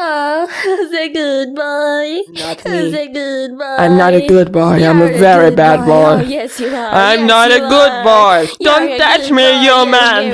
Oh, the good boy. Not me. Say good boy. I'm not a good boy. I'm a very a bad boy. Oh, yes, you are. I'm Yes, not a good are. boy. You Don't touch me, boy. you man.